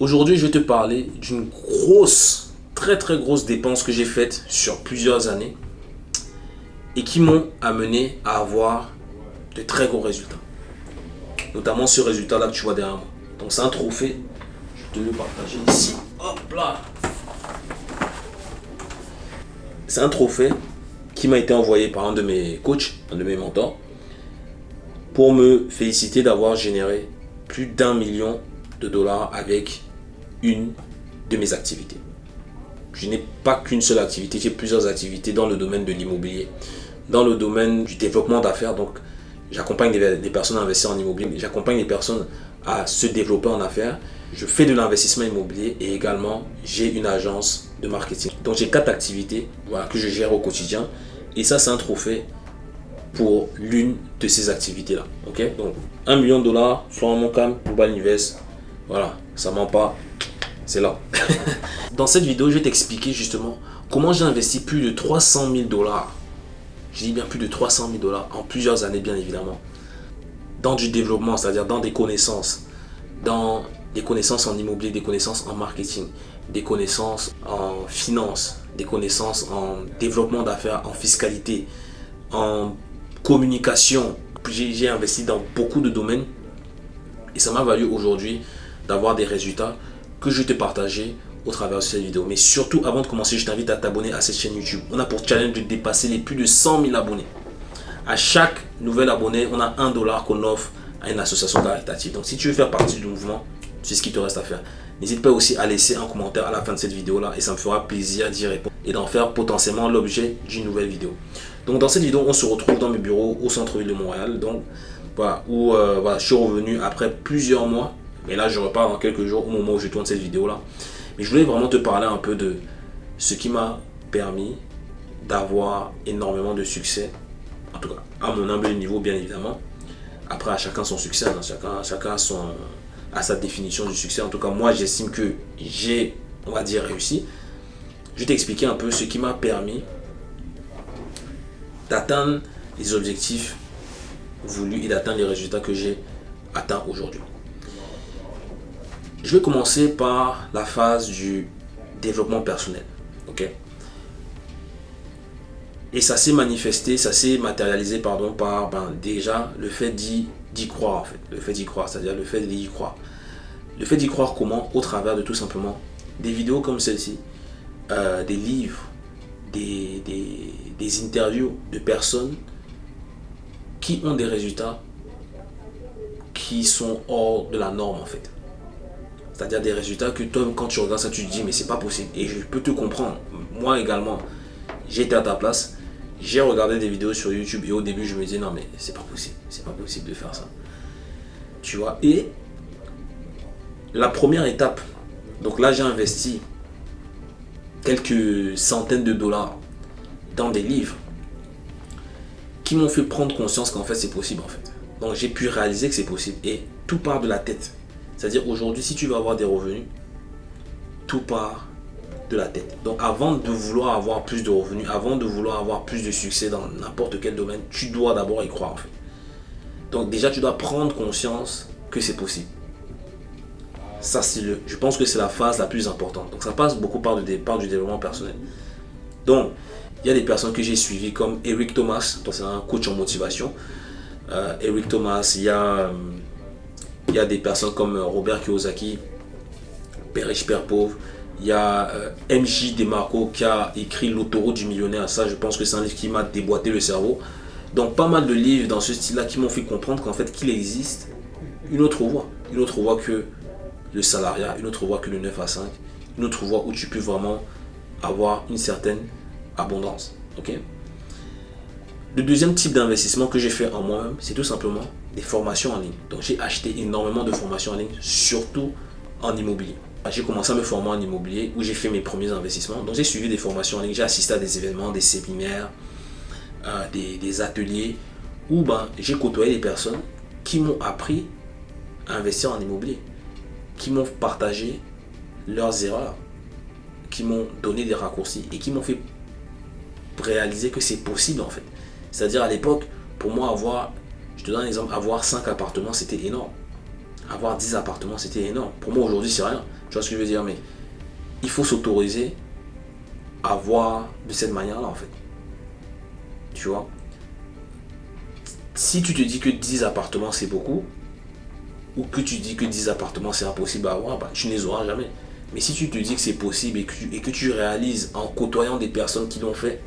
Aujourd'hui, je vais te parler d'une grosse, très très grosse dépense que j'ai faite sur plusieurs années et qui m'ont amené à avoir de très gros résultats. Notamment ce résultat-là que tu vois derrière moi. Donc c'est un trophée. Je te le partager ici. Hop là. C'est un trophée qui m'a été envoyé par un de mes coachs, un de mes mentors, pour me féliciter d'avoir généré plus d'un million de dollars avec une de mes activités. Je n'ai pas qu'une seule activité, j'ai plusieurs activités dans le domaine de l'immobilier, dans le domaine du développement d'affaires. Donc, j'accompagne des, personnes à investir en immobilier, j'accompagne les personnes à se développer en affaires. Je fais de l'investissement immobilier et également j'ai une agence de marketing. Donc, j'ai quatre activités que je gère au quotidien. Et ça, c'est un trophée pour l'une de ces activités-là. Ok? Donc, 1 million de dollars, Florent Moncam, Global Invest. Voilà, ça ment pas, c'est là. Dans cette vidéo, je vais t'expliquer justement comment j'ai investi plus de 300 000 dollars. Je dis bien plus de 300 000 dollars en plusieurs années, bien évidemment. Dans du développement, c'est-à-dire dans des connaissances. Dans des connaissances en immobilier, des connaissances en marketing, des connaissances en finance, des connaissances en développement d'affaires, en fiscalité, en communication. J'ai investi dans beaucoup de domaines et ça m'a valu aujourd'hui d'avoir des résultats que je vais te partager au travers de cette vidéo. Mais surtout, avant de commencer, je t'invite à t'abonner à cette chaîne YouTube. On a pour challenge de dépasser les plus de 100 000 abonnés. À chaque nouvel abonné, on a un dollar qu'on offre à une association caritative. Donc, si tu veux faire partie du mouvement, c'est ce qu'il te reste à faire. N'hésite pas aussi à laisser un commentaire à la fin de cette vidéo-là et ça me fera plaisir d'y répondre et d'en faire potentiellement l'objet d'une nouvelle vidéo. Donc, dans cette vidéo, on se retrouve dans mes bureaux au centre-ville de Montréal. Donc, voilà, où euh, voilà, je suis revenu après plusieurs mois mais là, je repars dans quelques jours au moment où je tourne cette vidéo-là. Mais je voulais vraiment te parler un peu de ce qui m'a permis d'avoir énormément de succès. En tout cas, à mon humble niveau, bien évidemment. Après, à chacun son succès, hein. chacun, chacun à sa définition du succès. En tout cas, moi, j'estime que j'ai, on va dire, réussi. Je vais t'expliquer un peu ce qui m'a permis d'atteindre les objectifs voulus et d'atteindre les résultats que j'ai atteints aujourd'hui. Je vais commencer par la phase du développement personnel. Et ça s'est manifesté, ça s'est matérialisé pardon, par ben, déjà le fait d'y croire en fait. Le fait d'y croire, c'est-à-dire le fait d'y croire. Le fait d'y croire comment? Au travers de tout simplement des vidéos comme celle-ci, euh, des livres, des, des interviews de personnes qui ont des résultats qui sont hors de la norme en fait. C'est-à-dire des résultats que toi, quand tu regardes ça, tu te dis, mais c'est pas possible. Et je peux te comprendre. Moi également, j'étais à ta place. J'ai regardé des vidéos sur YouTube et au début, je me disais, non, mais c'est pas possible. C'est pas possible de faire ça. Tu vois? Et la première étape, donc là, j'ai investi quelques centaines de dollars dans des livres qui m'ont fait prendre conscience qu'en fait, c'est possible, en fait. Donc, j'ai pu réaliser que c'est possible. Et tout part de la tête. C'est-à-dire aujourd'hui, si tu veux avoir des revenus, tout part de la tête. Donc avant de vouloir avoir plus de revenus, avant de vouloir avoir plus de succès dans n'importe quel domaine, tu dois d'abord y croire en fait. Donc déjà, tu dois prendre conscience que c'est possible. Ça, le, je pense que c'est la phase la plus importante. Donc ça passe beaucoup par, le, départ du développement personnel. Donc, il y a des personnes que j'ai suivies comme Eric Thomas, c'est un coach en motivation. Euh, Eric Thomas, il y a... Il y a des personnes comme euh, Robert Kiyosaki, Père riche, Père pauvre. Il y a euh, MJ Demarco qui a écrit L'autoroute du millionnaire. Ça, je pense que c'est un livre qui m'a déboîté le cerveau. Donc, pas mal de livres dans ce style-là qui m'ont fait comprendre qu'en fait, qu'il existe une autre voie. Une autre voie que le salariat, une autre voie que le 9 à 5. Une autre voie où tu peux vraiment avoir une certaine abondance. Ok? Le deuxième type d'investissement que j'ai fait en moi-même, c'est tout simplement des formations en ligne. Donc j'ai acheté énormément de formations en ligne, surtout en immobilier. J'ai commencé à me former en immobilier où j'ai fait mes premiers investissements. Donc j'ai suivi des formations en ligne, j'ai assisté à des événements, des séminaires, euh, des, ateliers où ben, j'ai côtoyé des personnes qui m'ont appris à investir en immobilier, qui m'ont partagé leurs erreurs, qui m'ont donné des raccourcis et qui m'ont fait réaliser que c'est possible en fait. C'est-à-dire à l'époque, pour moi avoir je te donne un exemple, avoir 5 appartements, c'était énorme. Avoir 10 appartements, c'était énorme. Pour moi, aujourd'hui, c'est rien. Tu vois ce que je veux dire Mais il faut s'autoriser à voir de cette manière-là, en fait. Tu vois? Si tu te dis que 10 appartements, c'est beaucoup, ou que tu dis que 10 appartements, c'est impossible à avoir, bah, tu ne les auras jamais. Mais si tu te dis que c'est possible et que, et que tu réalises en côtoyant des personnes qui l'ont fait,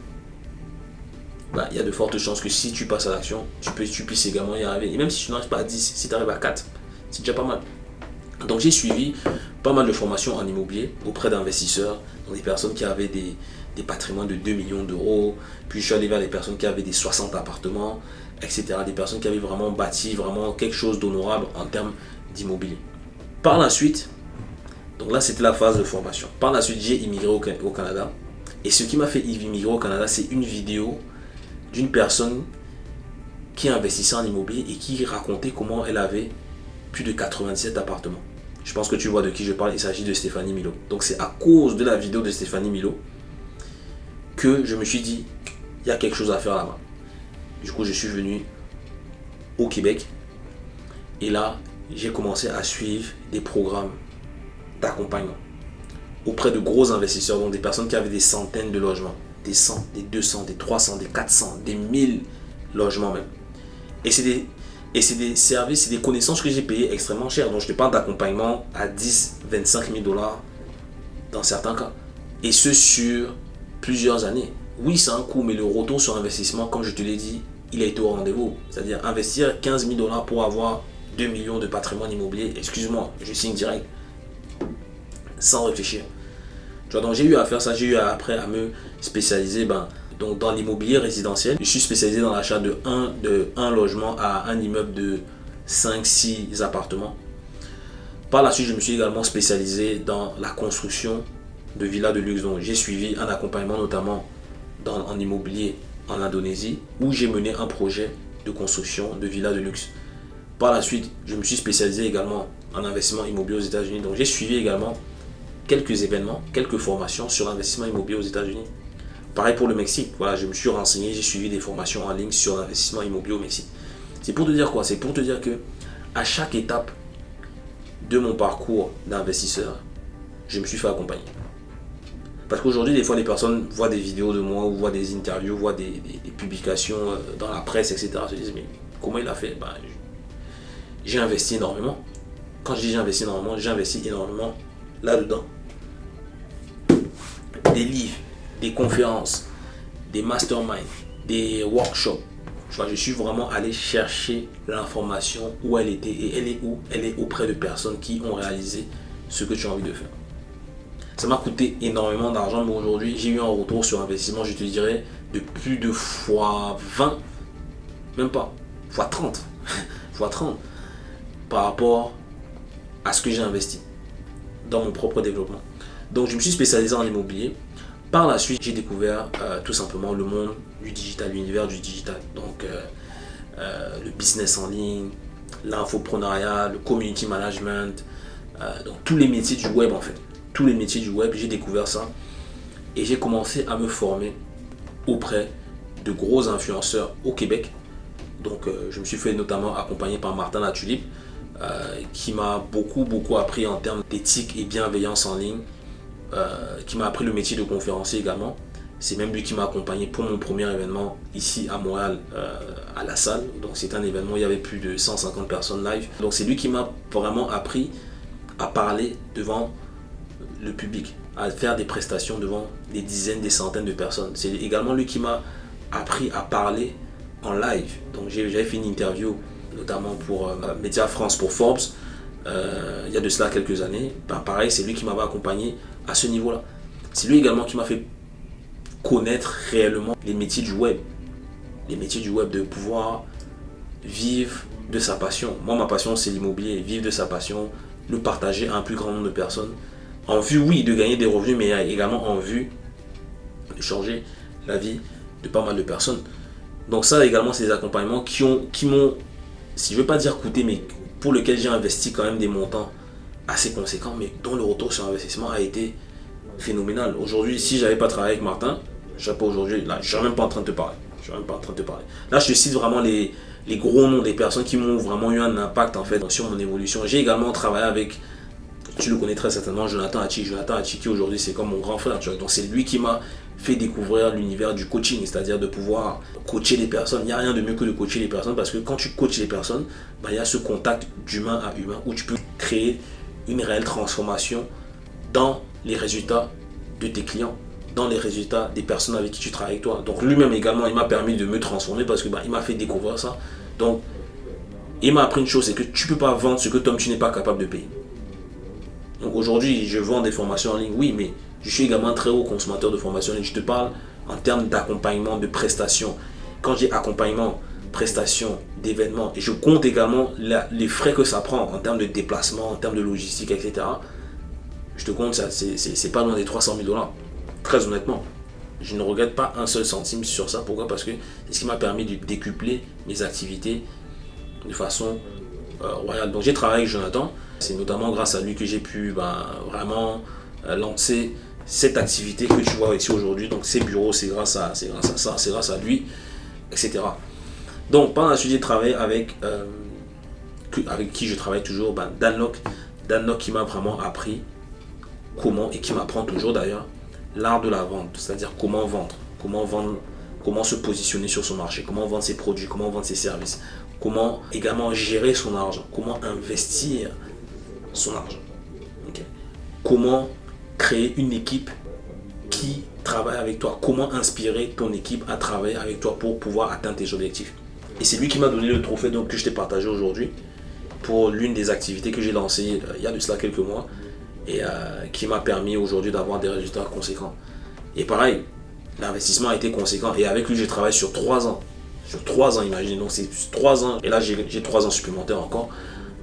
bah, il y a de fortes chances que si tu passes à l'action, tu, peux, tu puisses également y arriver. Et même si tu n'arrives pas à 10, si tu arrives à 4, c'est déjà pas mal. Donc j'ai suivi pas mal de formations en immobilier auprès d'investisseurs, des personnes qui avaient des, des patrimoines de 2 millions d'euros, puis je suis allé vers les personnes qui avaient des 60 appartements, etc. Des personnes qui avaient vraiment bâti vraiment quelque chose d'honorable en termes d'immobilier. Par la suite, donc là c'était la phase de formation. Par la suite j'ai immigré au, au Canada. Et ce qui m'a fait immigrer au Canada, c'est une vidéo d'une personne qui investissait en immobilier et qui racontait comment elle avait plus de 97 appartements. Je pense que tu vois de qui je parle, il s'agit de Stéphanie Milo. Donc c'est à cause de la vidéo de Stéphanie Milo que je me suis dit, il y a quelque chose à faire là-bas. Du coup, je suis venu au Québec et là, j'ai commencé à suivre des programmes d'accompagnement auprès de gros investisseurs, donc des personnes qui avaient des centaines de logements des 100, des 200, des 300, des 400, des 1000 logements même. Et c'est des, services, c'est des connaissances que j'ai payées extrêmement cher. Donc je te parle d'accompagnement à 10, 25 000 dollars dans certains cas. Et ce sur plusieurs années. Oui, c'est un coût, mais le retour sur investissement, comme je te l'ai dit, il a été au rendez-vous. C'est-à-dire investir 15 000 dollars pour avoir 2 millions de patrimoine immobilier. Excuse-moi, je signe direct. Sans réfléchir donc j'ai eu à faire ça, j'ai eu après à me spécialiser ben, donc dans l'immobilier résidentiel. Je suis spécialisé dans l'achat de un, de un logement à un immeuble de 5-6 appartements. Par la suite, je me suis également spécialisé dans la construction de villas de luxe. Donc j'ai suivi un accompagnement notamment dans, en immobilier en Indonésie où j'ai mené un projet de construction de villas de luxe. Par la suite, je me suis spécialisé également en investissement immobilier aux États-Unis. Donc j'ai suivi également quelques événements, quelques formations sur l'investissement immobilier aux États-Unis. Pareil pour le Mexique. Voilà, je me suis renseigné, j'ai suivi des formations en ligne sur l'investissement immobilier au Mexique. C'est pour te dire quoi? C'est pour te dire que à chaque étape de mon parcours d'investisseur, je me suis fait accompagner. Parce qu'aujourd'hui, des fois, les personnes voient des vidéos de moi ou voient des interviews, voient des, publications euh, dans la presse, etc. se disent, mais comment il a fait? Ben, J'ai investi énormément. Quand je dis j'ai investi énormément, j'ai investi énormément là-dedans. Des livres, des conférences, des masterminds, des workshops. je suis vraiment allé chercher l'information où elle était et elle est où Elle est auprès de personnes qui ont réalisé ce que tu as envie de faire. Ça m'a coûté énormément d'argent, mais aujourd'hui, j'ai eu un retour sur investissement, je te dirais, de plus de fois 20, même pas, fois 30, fois 30, par rapport à ce que j'ai investi dans mon propre développement. Donc je me suis spécialisé en immobilier. Par la suite, j'ai découvert euh, tout simplement le monde du digital, l'univers du digital. Donc euh, euh, le business en ligne, l'infoprenariat, le community management, donc tous les métiers du web en fait. Tous les métiers du web, j'ai découvert ça. Et j'ai commencé à me former auprès de gros influenceurs au Québec. Donc je me suis fait notamment accompagner par Martin Latulipe qui m'a beaucoup beaucoup appris en termes d'éthique et bienveillance en ligne, euh, qui m'a appris le métier de conférencier également. C'est même lui qui m'a accompagné pour mon premier événement ici à Montréal, euh, à la salle. Donc c'est un événement où il y avait plus de 150 personnes live. Donc c'est lui qui m'a vraiment appris à parler devant le public, à faire des prestations devant des dizaines, des centaines de personnes. C'est également lui qui m'a appris à parler en live. Donc j'avais fait une interview notamment pour euh, Média France, pour Forbes, euh, il y a de cela quelques années. Ben, pareil, c'est lui qui m'avait accompagné à ce niveau-là. C'est lui également qui m'a fait connaître réellement les métiers du web. Les métiers du web, de pouvoir vivre de sa passion. Moi, ma passion, c'est l'immobilier. Vivre de sa passion, le partager à un plus grand nombre de personnes. En vue, oui, de gagner des revenus, mais également en vue de changer la vie de pas mal de personnes. Donc ça également, c'est des accompagnements qui m'ont qui si je veux pas dire coûter, mais pour lequel j'ai investi quand même des montants assez conséquents, mais dont le retour sur investissement a été phénoménal. Aujourd'hui, si j'avais pas travaillé avec Martin, je pas aujourd'hui, là, je serais même pas en train de te parler. Je serais même pas en train de te parler. Là, je te cite vraiment les, gros noms des personnes qui m'ont vraiment eu un impact en fait sur mon évolution. J'ai également travaillé avec tu le connais très certainement, Jonathan Hachi. Jonathan Hachi qui aujourd'hui c'est comme mon grand frère. Donc c'est lui qui m'a fait découvrir l'univers du coaching, c'est-à-dire de pouvoir coacher les personnes. Il n'y a rien de mieux que de coacher les personnes parce que quand tu coaches les personnes, bah, il y a ce contact d'humain à humain où tu peux créer une réelle transformation dans les résultats de tes clients, dans les résultats des personnes avec qui tu travailles toi. Donc lui-même également, il m'a permis de me transformer parce que bah, il m'a fait découvrir ça. Donc il m'a appris une chose, c'est que tu ne peux pas vendre ce que toi tu n'es pas capable de payer. Donc aujourd'hui, je vends des formations en ligne, oui, mais je suis également très haut consommateur de formation en ligne. Je te parle en termes d'accompagnement, de prestations. Quand j'ai accompagnement, prestations, et je compte également les frais que ça prend en termes de déplacement, en termes de logistique, etc. Je te compte, c'est pas loin des 300 000 dollars. Très honnêtement. Je ne regrette pas un seul centime sur ça. Pourquoi? Parce que c'est ce qui m'a permis de décupler mes activités de façon euh, royale. Donc j'ai travaillé avec Jonathan. C'est notamment grâce à lui que j'ai pu ben, vraiment euh, lancer cette activité que tu vois ici aujourd'hui. Donc ces bureaux, c'est grâce, à, grâce à ça, c'est grâce à lui, etc. Donc pendant la suite, j'ai travaillé avec, euh, avec qui je travaille toujours, ben, Dan Locke. Dan qui m'a vraiment appris comment, et qui m'apprend toujours d'ailleurs, l'art de la vente. C'est-à-dire comment vendre, comment vendre, comment se positionner sur son marché, comment vendre ses produits, comment vendre ses services, comment également gérer son argent, comment investir son argent. Comment créer une équipe qui travaille avec toi, comment inspirer ton équipe à travailler avec toi pour pouvoir atteindre tes objectifs. Et c'est lui qui m'a donné le trophée donc, que je t'ai partagé aujourd'hui pour l'une des activités que j'ai lancées euh, il y a de cela quelques mois et euh, qui m'a permis aujourd'hui d'avoir des résultats conséquents. Et pareil, l'investissement a été conséquent et avec lui je travaille sur trois ans. Sur trois ans, imagine. Donc c'est trois ans. Et là, j'ai trois ans supplémentaires encore.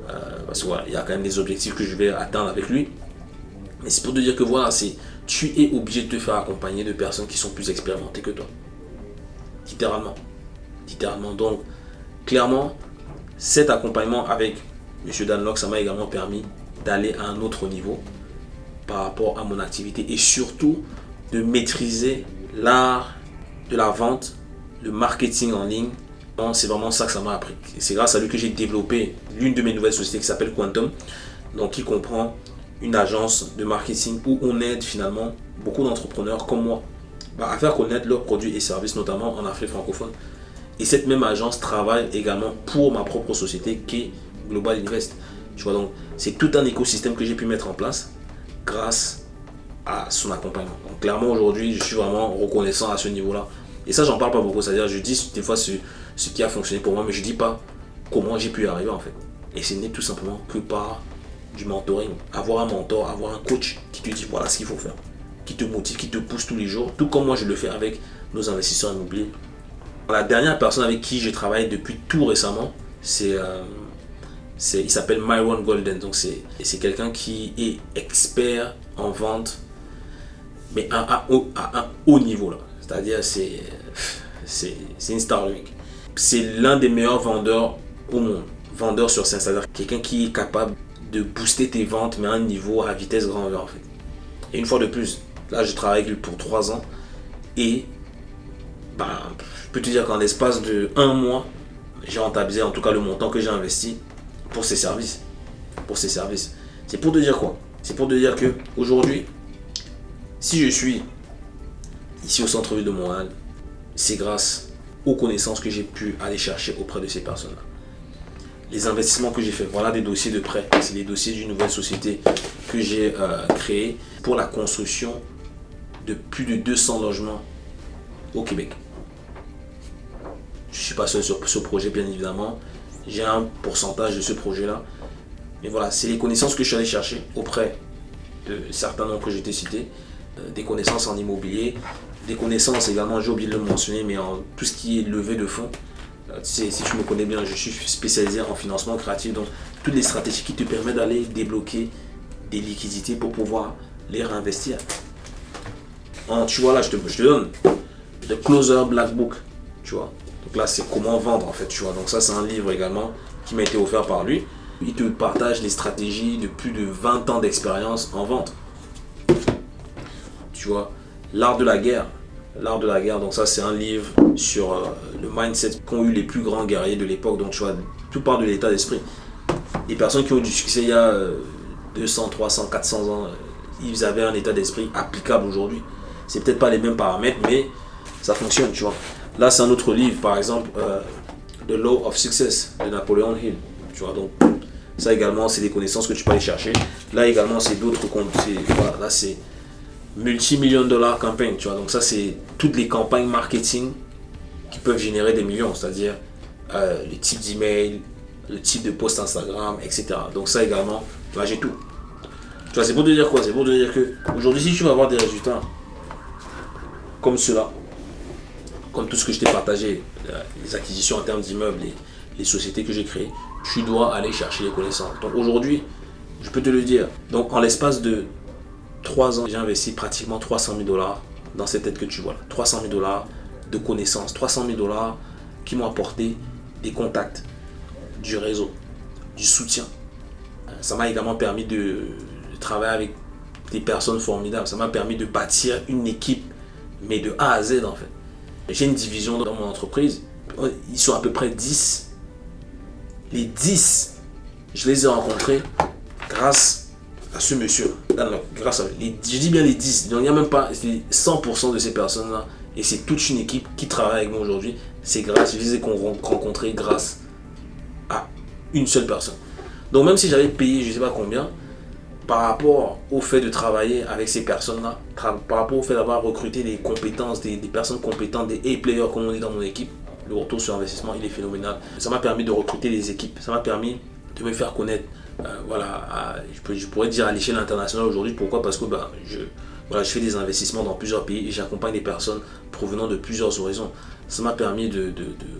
Euh, parce qu'il y a quand même des objectifs que je vais atteindre avec lui. Mais c'est pour te dire que voilà, c'est tu es obligé de te faire accompagner de personnes qui sont plus expérimentées que toi. Littéralement. Donc, clairement, cet accompagnement avec M. Danlock, ça m'a également permis d'aller à un autre niveau par rapport à mon activité et surtout de maîtriser l'art de la vente le marketing en ligne, c'est vraiment ça que ça m'a appris. C'est grâce à lui que j'ai développé l'une de mes nouvelles sociétés qui s'appelle Quantum, donc qui comprend une agence de marketing où on aide finalement beaucoup d'entrepreneurs comme moi bah, à faire connaître leurs produits et services, notamment en Afrique francophone. Et cette même agence travaille également pour ma propre société qui est Global Invest. Tu vois, donc c'est tout un écosystème que j'ai pu mettre en place grâce à son accompagnement. Donc clairement aujourd'hui, je suis vraiment reconnaissant à ce niveau-là et ça, j'en parle pas beaucoup. C'est-à-dire, je dis des fois ce, qui a fonctionné pour moi, mais je dis pas comment j'ai pu y arriver en fait. Et ce n'est tout simplement que par du mentoring. Avoir un mentor, avoir un coach qui te dit voilà ce qu'il faut faire, qui te motive, qui te pousse tous les jours, tout comme moi je le fais avec nos investisseurs immobiliers. La dernière personne avec qui je travaille depuis tout récemment, c'est euh, il s'appelle Myron Golden. Donc c'est quelqu'un qui est expert en vente, mais à, un haut niveau là. C'est-à-dire, c'est une Starlink. C'est l'un des meilleurs vendeurs au monde. Vendeur sur scène, c'est-à-dire quelqu'un qui est capable de booster tes ventes, mais à un niveau à vitesse grand V en fait. Et une fois de plus, là je travaille avec lui pour trois ans et bah, peux te dire qu'en l'espace de un mois, j'ai rentabilisé en tout cas le montant que j'ai investi pour ses services. Pour ses services. C'est pour te dire quoi? C'est pour te dire que aujourd'hui, si je suis ici au centre-ville de Montréal, c'est grâce aux connaissances que j'ai pu aller chercher auprès de ces personnes-là. Les investissements que j'ai fait, voilà des dossiers de prêt. C'est les dossiers d'une nouvelle société que j'ai euh, créée pour la construction de plus de 200 logements au Québec. Je ne suis pas seul sur ce projet, bien évidemment. J'ai un pourcentage de ce projet-là. Mais voilà, c'est les connaissances que je suis allé chercher auprès de certains noms que j'ai été cités. Euh, des connaissances en immobilier, des connaissances également, j'ai oublié de le mentionner, mais en tout ce qui est levée de fonds. Euh, si tu me connais bien, je suis spécialisé en financement créatif, donc toutes les stratégies qui te permettent d'aller débloquer des liquidités pour pouvoir les réinvestir. tu vois là, je te, je te donne le Closer Black Book, tu vois. Donc là, c'est comment vendre en fait, tu vois. Donc ça, c'est un livre également qui m'a été offert par lui. Il te partage les stratégies de plus de 20 ans d'expérience en vente. Tu vois, L'art de la guerre. L'art de la guerre, donc ça c'est un livre sur euh, le mindset qu'ont eu les plus grands guerriers de l'époque. Donc tu vois, tout part de l'état d'esprit. Les personnes qui ont du succès il y a 200, 300, 400 ans, ils avaient un état d'esprit applicable aujourd'hui. C'est peut-être pas les mêmes paramètres, mais ça fonctionne, tu vois. Là, c'est un autre livre, par exemple, euh, The Law of Success de Napoleon Hill. Tu vois, donc ça également, c'est des connaissances que tu peux aller chercher. Là également, c'est d'autres comptes. Là, c'est multi-millions de dollars campagne, tu vois. Donc ça, c'est toutes les campagnes marketing qui peuvent générer des millions, c'est-à-dire euh, le type d'email, le type de post Instagram, etc. Donc ça également, là j'ai tout. Tu vois, c'est pour te dire quoi? C'est pour te dire que aujourd'hui, si tu veux avoir des résultats comme cela, comme tout ce que je t'ai partagé, euh, les acquisitions en termes d'immeubles, les, les sociétés que j'ai créées, tu dois aller chercher les connaissances. Donc aujourd'hui, je peux te le dire, donc en l'espace de 3 ans, j'ai investi pratiquement 300 000 dollars dans cette tête que tu vois là. 300 000 dollars de connaissances, 300 000 dollars qui m'ont apporté des contacts, du réseau, du soutien. Euh, ça m'a également permis de, travailler avec des personnes formidables. Ça m'a permis de bâtir une équipe, mais de A à Z en fait. J'ai une division dans mon entreprise. Ils sont à peu près 10. Les 10, je les ai rencontrés grâce à ce monsieur. grâce à les, je dis bien les 10. Il n'y a même pas 100% de ces personnes-là. Et c'est toute une équipe qui travaille avec moi aujourd'hui. C'est grâce, je les ai rencontrés grâce à une seule personne. Donc même si j'avais payé je ne sais pas combien, par rapport au fait de travailler avec ces personnes-là, par rapport au fait d'avoir recruté des compétences, des, personnes compétentes, des A-players comme on dit dans mon équipe, le retour sur investissement, il est phénoménal. Ça m'a permis de recruter des équipes, ça m'a permis de me faire connaître, euh, voilà, je, pourrais dire à l'échelle internationale aujourd'hui. Pourquoi? Parce que bah, je, voilà, je fais des investissements dans plusieurs pays et j'accompagne des personnes provenant de plusieurs horizons. Ça m'a permis de,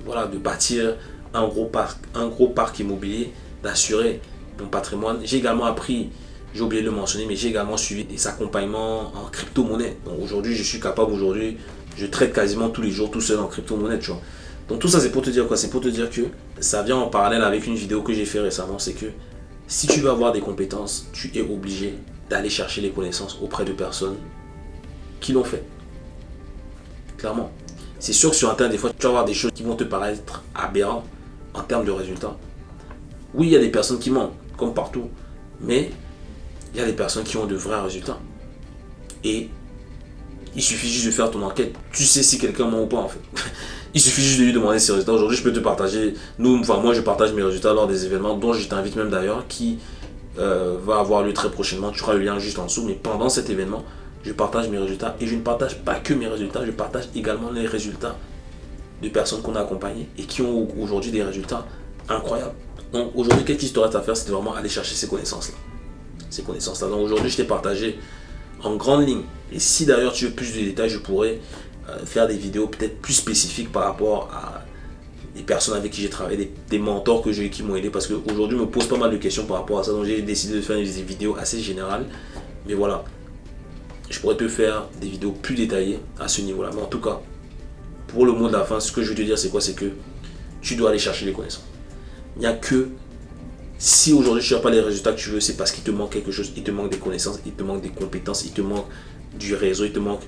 voilà, de bâtir un gros parc, un gros parc immobilier, d'assurer mon patrimoine. J'ai également appris j'ai oublié de le mentionner, mais j'ai également suivi des accompagnements en crypto-monnaie. Donc aujourd'hui, je suis capable, aujourd'hui, je traite quasiment tous les jours tout seul en crypto-monnaie, tu vois. Donc tout ça, c'est pour te dire quoi? C'est pour te dire que ça vient en parallèle avec une vidéo que j'ai fait récemment, c'est que si tu veux avoir des compétences, tu es obligé d'aller chercher les connaissances auprès de personnes qui l'ont fait. Clairement. C'est sûr que sur Internet, des fois, tu vas avoir des choses qui vont te paraître aberrantes en termes de résultats. Oui, il y a des personnes qui mentent, comme partout. Mais il y a des personnes qui ont de vrais résultats. Et il suffit juste de faire ton enquête. Tu sais si quelqu'un ment ou pas en fait. il suffit juste de lui demander ses résultats. Aujourd'hui, je peux te partager, nous, enfin moi, je partage mes résultats lors des événements dont je t'invite même d'ailleurs, qui euh, va avoir lieu très prochainement. Tu auras le lien juste en dessous. Mais pendant cet événement, je partage mes résultats. Et je ne partage pas que mes résultats, je partage également les résultats de personnes qu'on a accompagnées et qui ont aujourd'hui des résultats incroyables. Donc aujourd'hui, qu'est-ce qu'il te reste à faire? C'est vraiment aller chercher ces connaissances-là ces connaissances-là. Donc aujourd'hui, je t'ai partagé en grande ligne. Et si d'ailleurs tu veux plus de détails, je pourrais euh, faire des vidéos peut-être plus spécifiques par rapport à des personnes avec qui j'ai travaillé, des, mentors que j'ai qui m'ont aidé. Parce qu'aujourd'hui, je me pose pas mal de questions par rapport à ça. Donc j'ai décidé de faire des vidéos assez générales. Mais voilà, je pourrais te faire des vidéos plus détaillées à ce niveau-là. Mais en tout cas, pour le mot de la fin, ce que je veux te dire, c'est quoi? C'est que tu dois aller chercher les connaissances. Il n'y a que si aujourd'hui tu n'as pas les résultats que tu veux, c'est parce qu'il te manque quelque chose, il te manque des connaissances, il te manque des compétences, il te manque du réseau, il te manque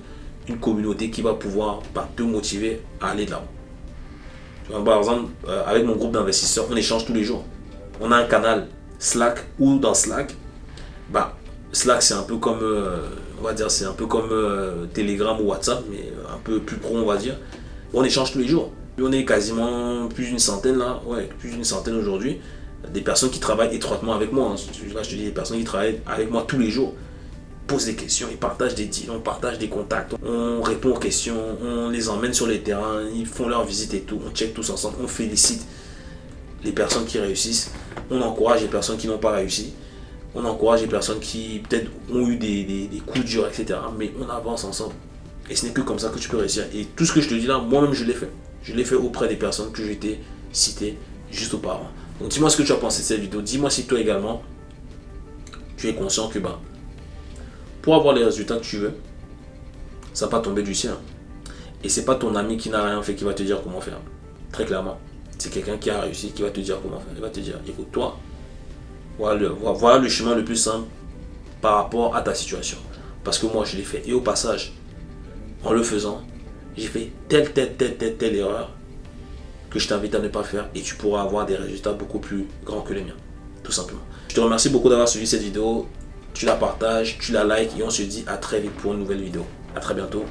une communauté qui va pouvoir bah, te motiver à aller de l'avant. Par exemple, euh, avec mon groupe d'investisseurs, on échange tous les jours. On a un canal Slack ou dans Slack, bah, Slack c'est un peu comme, euh, on va dire, c'est un peu comme euh, Telegram ou WhatsApp, mais un peu plus pro on va dire. On échange tous les jours. On est quasiment plus d'une centaine là, ouais, plus d'une centaine aujourd'hui des personnes qui travaillent étroitement avec moi. Hein. Là, je te dis des personnes qui travaillent avec moi tous les jours. Posent des questions, ils partagent des deals, on partage des contacts, on répond aux questions, on les emmène sur les terrains, ils font leur visite et tout, on check tous ensemble, on félicite les personnes qui réussissent, on encourage les personnes qui n'ont pas réussi, on encourage les personnes qui peut-être ont eu des, des, coups durs, etc. Mais on avance ensemble. Et ce n'est que comme ça que tu peux réussir. Et tout ce que je te dis là, moi-même, je l'ai fait. Je l'ai fait auprès des personnes que j'étais cité juste auparavant. Dis-moi ce que tu as pensé de cette vidéo. Dis-moi si toi également, tu es conscient que bah, pour avoir les résultats que tu veux, ça va pas tomber du ciel. Et c'est pas ton ami qui n'a rien fait qui va te dire comment faire. Très clairement. C'est quelqu'un qui a réussi qui va te dire comment faire. Il va te dire, écoute, toi, voilà le, voilà le chemin le plus simple par rapport à ta situation. Parce que moi, je l'ai fait. Et au passage, en le faisant, j'ai fait telle, telle, telle, telle, telle erreur que je t'invite à ne pas faire et tu pourras avoir des résultats beaucoup plus grands que les miens. tout simplement. Je te remercie beaucoup d'avoir suivi cette vidéo. Tu la partages, tu la likes et on se dit à très vite pour une nouvelle vidéo. À très bientôt.